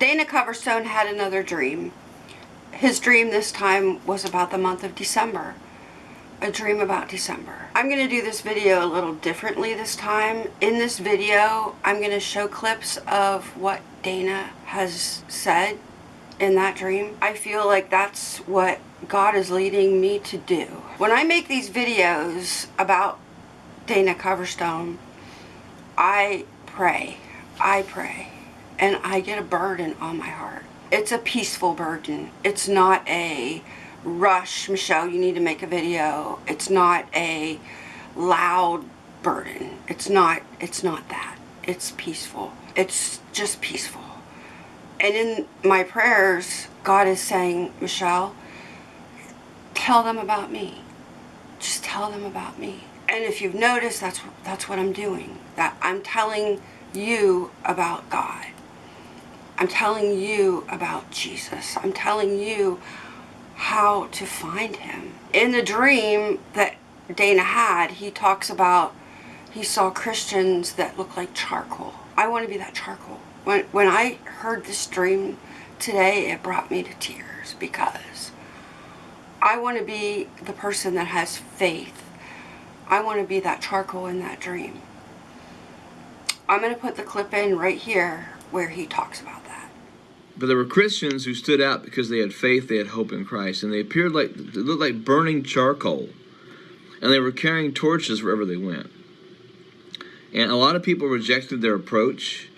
Dana Coverstone had another dream. His dream this time was about the month of December. A dream about December. I'm going to do this video a little differently this time. In this video, I'm going to show clips of what Dana has said in that dream. I feel like that's what God is leading me to do. When I make these videos about Dana Coverstone, I pray. I pray. And I get a burden on my heart. It's a peaceful burden. It's not a rush, Michelle, you need to make a video. It's not a loud burden. It's not, it's not that. It's peaceful. It's just peaceful. And in my prayers, God is saying, Michelle, tell them about me. Just tell them about me. And if you've noticed, that's, that's what I'm doing. That I'm telling you about God. I'm telling you about Jesus. I'm telling you how to find him. In the dream that Dana had, he talks about he saw Christians that look like charcoal. I want to be that charcoal. When, when I heard this dream today, it brought me to tears because I want to be the person that has faith. I want to be that charcoal in that dream. I'm going to put the clip in right here where he talks about that. But there were Christians who stood out because they had faith, they had hope in Christ, and they appeared like they looked like burning charcoal, and they were carrying torches wherever they went. And a lot of people rejected their approach,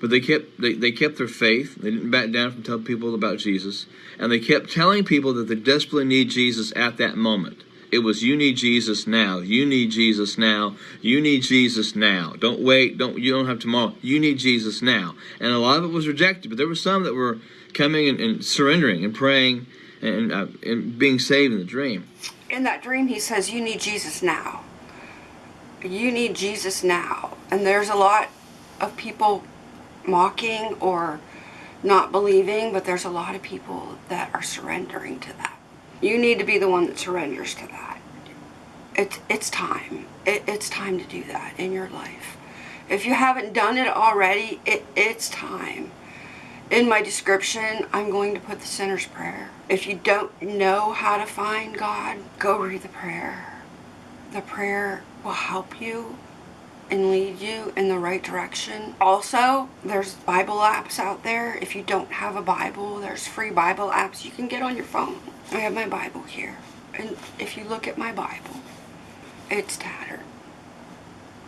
but they kept they, they kept their faith. They didn't back down from telling people about Jesus, and they kept telling people that they desperately need Jesus at that moment. It was you need Jesus now. You need Jesus now. You need Jesus now. Don't wait. Don't you don't have tomorrow. You need Jesus now. And a lot of it was rejected, but there were some that were coming and, and surrendering and praying and, uh, and being saved in the dream. In that dream, he says, "You need Jesus now. You need Jesus now." And there's a lot of people mocking or not believing, but there's a lot of people that are surrendering to that. You need to be the one that surrenders to that. It, it's time. It, it's time to do that in your life. If you haven't done it already, it, it's time. In my description, I'm going to put the sinner's prayer. If you don't know how to find God, go read the prayer. The prayer will help you and lead you in the right direction. Also, there's Bible apps out there. If you don't have a Bible, there's free Bible apps you can get on your phone. I have my Bible here. And if you look at my Bible, it's tattered.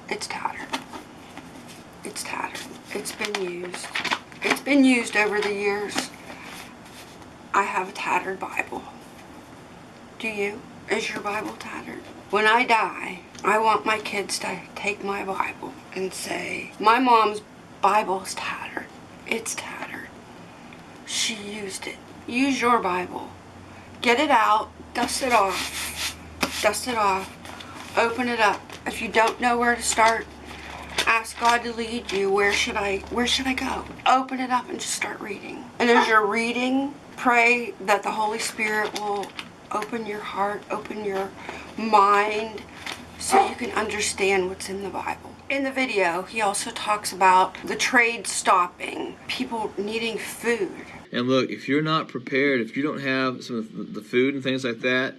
It's tattered. It's tattered. It's been used. It's been used over the years. I have a tattered Bible. Do you? Is your Bible tattered? When I die, I want my kids to take my Bible and say, my mom's Bible's tattered. It's tattered. She used it. Use your Bible. Get it out. Dust it off. Dust it off. Open it up. If you don't know where to start, ask God to lead you. Where should I where should I go? Open it up and just start reading. And as you're reading, pray that the Holy Spirit will open your heart, open your mind so you can understand what's in the Bible. In the video, he also talks about the trade stopping, people needing food. And look, if you're not prepared, if you don't have some of the food and things like that,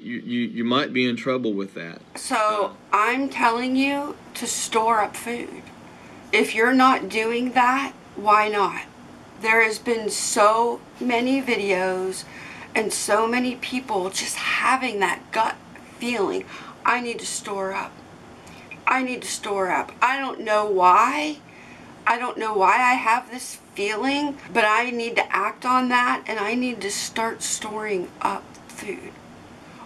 you, you, you might be in trouble with that. So I'm telling you to store up food. If you're not doing that, why not? There has been so many videos and so many people just having that gut feeling. I need to store up. I need to store up. I don't know why. I don't know why I have this feeling, but I need to act on that and I need to start storing up food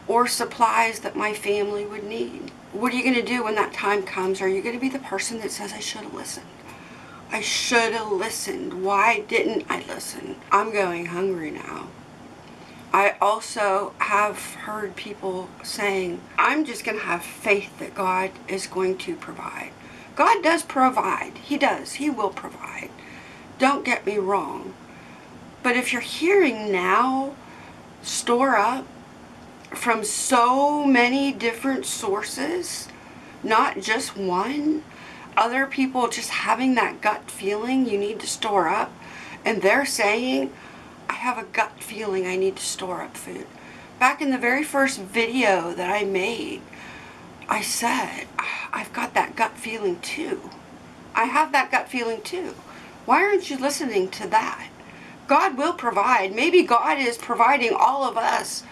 or supplies that my family would need. What are you going to do when that time comes? Are you going to be the person that says, I should have listened? I should have listened. Why didn't I listen? I'm going hungry now. I also have heard people saying, I'm just going to have faith that God is going to provide. God does provide. He does. He will provide. Don't get me wrong. But if you're hearing now, store up from so many different sources, not just one, other people just having that gut feeling you need to store up and they're saying, have a gut feeling I need to store up food. Back in the very first video that I made, I said, I've got that gut feeling too. I have that gut feeling too. Why aren't you listening to that? God will provide. Maybe God is providing all of us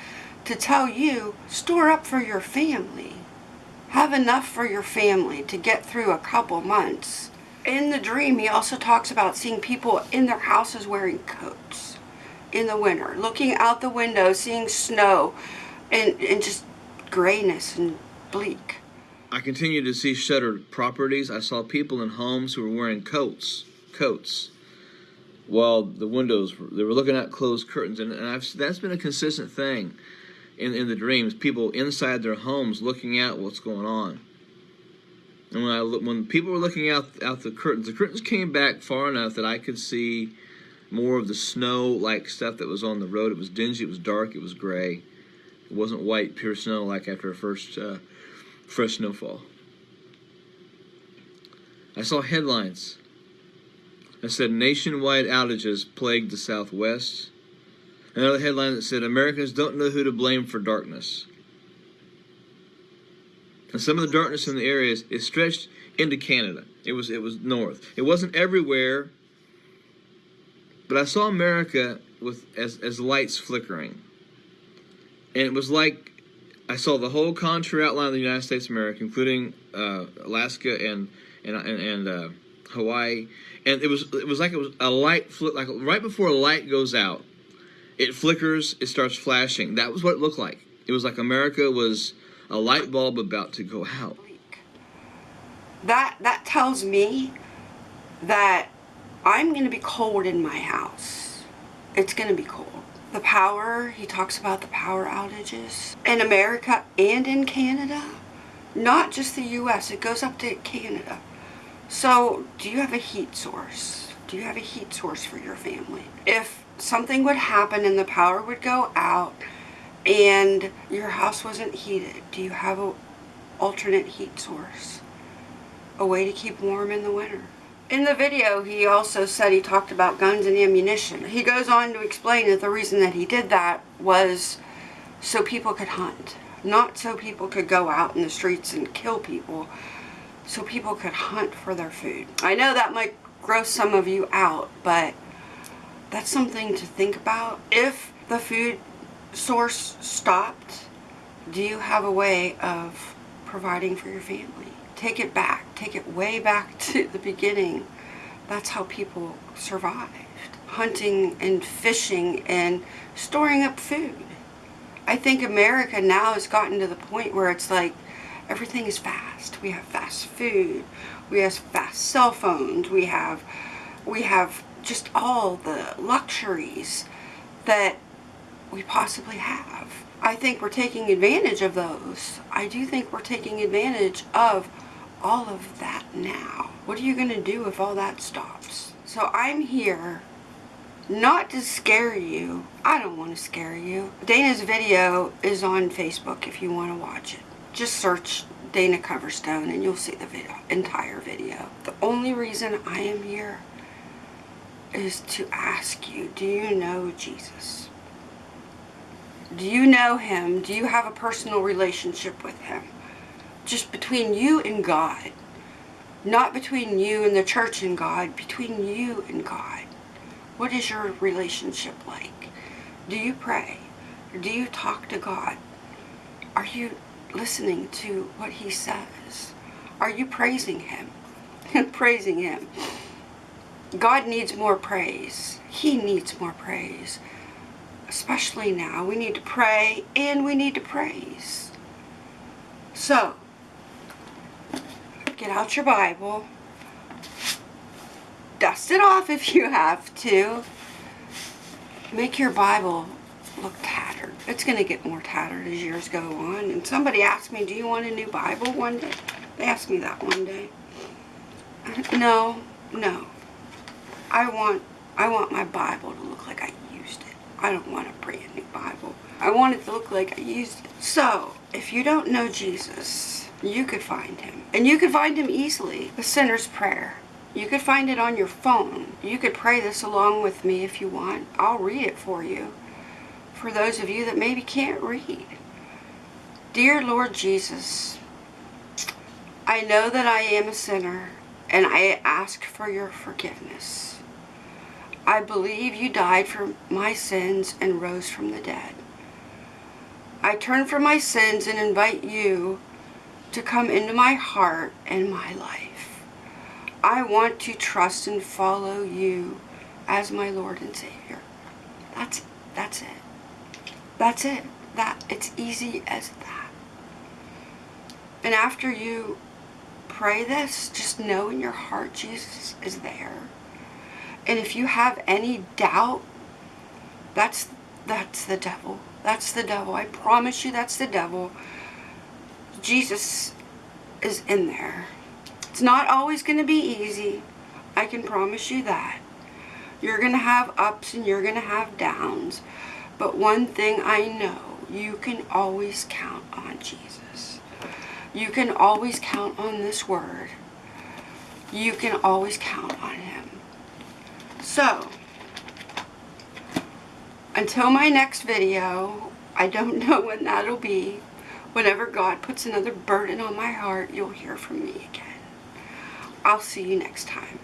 to tell you, store up for your family. Have enough for your family to get through a couple months. In the dream, he also talks about seeing people in their houses wearing coats in the winter, looking out the window, seeing snow and, and just grayness and bleak. I continued to see shuttered properties. I saw people in homes who were wearing coats, coats, while the windows they were looking at closed curtains, and, and I've, that's been a consistent thing in in the dreams. People inside their homes looking at what's going on. And when I when people were looking out out the curtains, the curtains came back far enough that I could see more of the snow-like stuff that was on the road. It was dingy, it was dark, it was gray. It wasn't white, pure snow like after a first uh, fresh snowfall. I saw headlines that said nationwide outages plagued the Southwest. Another headline that said Americans don't know who to blame for darkness. And some of the darkness in the areas is stretched into Canada. It was it was north. It wasn't everywhere, but I saw America with as as lights flickering. And it was like I saw the whole contour outline of the United States of America, including uh, Alaska and and and, and uh, Hawaii, and it was it was like it was a light flick like right before a light goes out, it flickers, it starts flashing. That was what it looked like. It was like America was a light bulb about to go out. That that tells me that I'm going to be cold in my house. It's going to be cold. The power, he talks about the power outages in America and in Canada. Not just the US, it goes up to Canada. So, do you have a heat source? Do you have a heat source for your family? If something would happen and the power would go out and your house wasn't heated, do you have a alternate heat source? A way to keep warm in the winter? In the video, he also said he talked about guns and ammunition. He goes on to explain that the reason that he did that was so people could hunt. Not so people could go out in the streets and kill people. So people could hunt for their food. I know that might gross some of you out, but that's something to think about. If the food source stopped, do you have a way of providing for your family? Take it back. Take it way back to the beginning. That's how people survived. Hunting and fishing and storing up food. I think America now has gotten to the point where it's like everything is fast. We have fast food. We have fast cell phones. We have we have just all the luxuries that we possibly have. I think we're taking advantage of those. I do think we're taking advantage of all of that now. What are you going to do if all that stops? So I'm here not to scare you. I don't want to scare you. Dana's video is on Facebook if you want to watch it. Just search Dana Coverstone and you'll see the video, entire video. The only reason I am here is to ask you, do you know Jesus? Do you know him? Do you have a personal relationship with him? Just between you and God. Not between you and the church and God, between you and God. What is your relationship like? Do you pray? do you talk to God? Are you listening to what he says? Are you praising him? praising him. God needs more praise. He needs more praise. Especially now. We need to pray and we need to praise. So, get out your Bible, dust it off if you have to, make your Bible look tattered. It's going to get more tattered as years go on. And somebody asked me, do you want a new Bible one day? They asked me that one day. No, no. I want, I want my Bible to look like I used it. I don't want a brand new Bible. I want it to look like I used it. So, if you don't know Jesus, you could find him. And you could find him easily. The sinner's prayer. You could find it on your phone. You could pray this along with me if you want. I'll read it for you. For those of you that maybe can't read. Dear Lord Jesus, I know that I am a sinner and I ask for your forgiveness. I believe you died for my sins and rose from the dead. I turn from my sins and invite you to come into my heart and my life. I want to trust and follow you as my Lord and Savior. That's that's it. That's it. That it's easy as that. And after you pray this, just know in your heart Jesus is there. And if you have any doubt, that's that's the devil. That's the devil. I promise you that's the devil. Jesus is in there. It's not always going to be easy. I can promise you that. You're going to have ups and you're going to have downs. But one thing I know, you can always count on Jesus. You can always count on this word. You can always count on him. So, until my next video, I don't know when that'll be. Whenever God puts another burden on my heart, you'll hear from me again. I'll see you next time.